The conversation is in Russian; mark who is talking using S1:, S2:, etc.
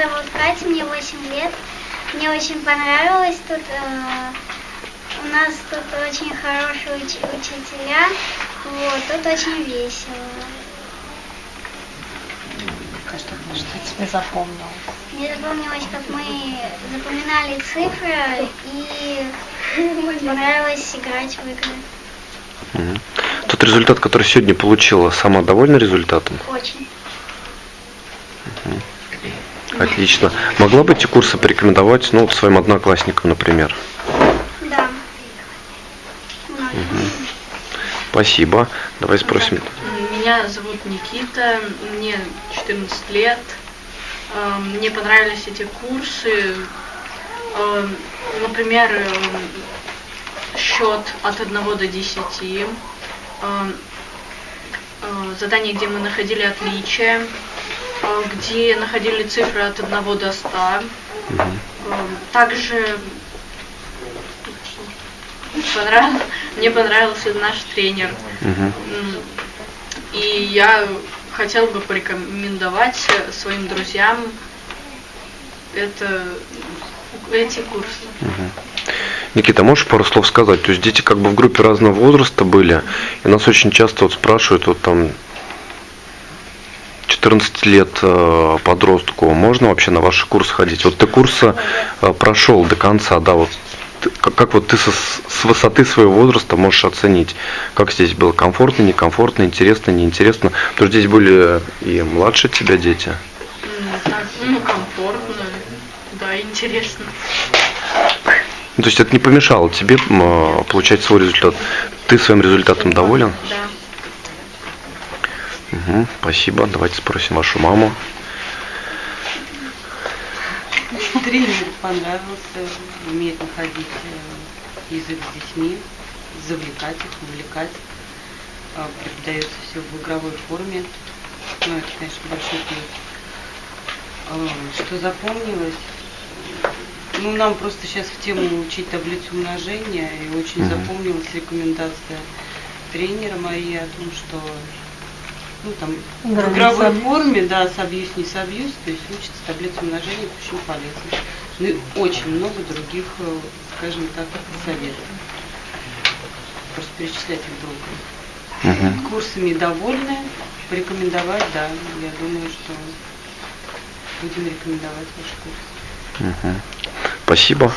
S1: Зовут Катя, мне 8 лет. Мне очень понравилось тут. э, У нас тут очень хорошие уч- учителя. Вот, тут очень весело.
S2: А что, что тебе запомнилось?
S1: Мне запомнилось, как мы запоминали цифры и понравилось играть в игры.
S3: Тот результат, который сегодня получила, сама довольна результатом?
S1: Очень.
S3: Отлично. Могла бы эти курсы порекомендовать, ну, своим одноклассникам, например?
S1: Да. Многим.
S3: Спасибо. Давай спросим.
S4: Меня зовут Никита, мне 14 лет. Э, Мне понравились эти курсы. Э, Например, э, счет от 1 до 10. Э, Задание, где мы находили отличия, где находили цифры от 1 до 100. Э, Также понравил- мне понравился наш тренер. М, И я хотел бы порекомендовать своим друзьям это, эти курсы.
S3: Никита, можешь пару слов сказать? То есть дети как бы в группе разного возраста были, и нас очень часто вот спрашивают, вот там 14 лет э, подростку, можно вообще на ваши курсы ходить? Вот ты курсы э, прошел до конца, да, вот как, как вот ты со- с высоты своего возраста можешь оценить, как здесь было комфортно, некомфортно, интересно, неинтересно? Потому что здесь были и младше тебя дети.
S4: Так, ну, комфортно, да, интересно.
S3: Ну, то есть это не помешало тебе э, получать свой результат. Ты своим результатом доволен?
S4: Да.
S3: Мгм, спасибо. Давайте спросим вашу маму.
S2: Тренер понравился, умеет находить э, язык с детьми, завлекать их, увлекать. А, Преподается все в игровой форме. Ну, это, конечно, большой плюс. А, Что запомнилось? Ну, нам просто сейчас в тему учить таблицу умножения, и очень
S3: Мгм.
S2: запомнилась рекомендация тренера Марии о том, что ну, там, в игровой
S5: собьюсь.
S2: форме, да, собьюсь, не собьюсь, то есть учится таблицу умножения, очень полезно. Ну и очень много других, э, скажем так, советов. Просто перечислять их долго.
S3: Мгм.
S2: Курсами довольны, порекомендовать, да, я думаю, что будем рекомендовать ваш курс.
S3: Мгм. Спасибо.